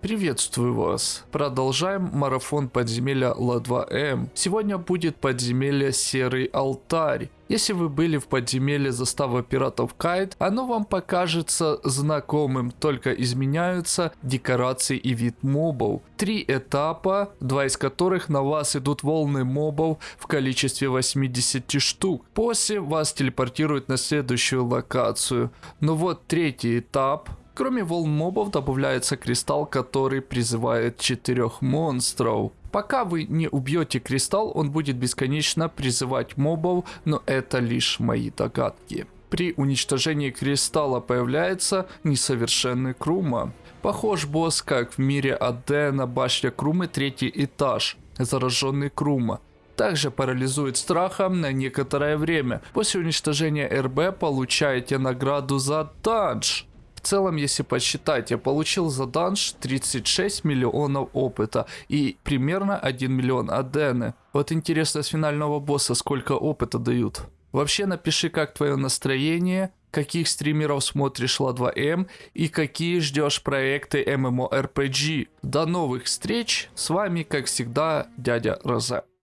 Приветствую вас. Продолжаем марафон подземелья Ла-2М. Сегодня будет подземелье Серый Алтарь. Если вы были в подземелье застава пиратов Кайт, оно вам покажется знакомым, только изменяются декорации и вид мобов. Три этапа, два из которых на вас идут волны мобов в количестве 80 штук. После вас телепортируют на следующую локацию. Но вот третий этап, Кроме волн мобов добавляется кристалл, который призывает четырех монстров. Пока вы не убьете кристалл, он будет бесконечно призывать мобов, но это лишь мои догадки. При уничтожении кристалла появляется несовершенный Крума. Похож босс как в мире Адена, башня Крумы, третий этаж, зараженный Крума также парализует страхом на некоторое время. После уничтожения РБ получаете награду за данж. Целом, если посчитать, я получил за данж 36 миллионов опыта и примерно 1 миллион адены. Вот интересно с финального босса сколько опыта дают. Вообще напиши, как твое настроение, каких стримеров смотришь Ла2М и какие ждешь проекты MMORPG. До новых встреч, с вами как всегда дядя Розе.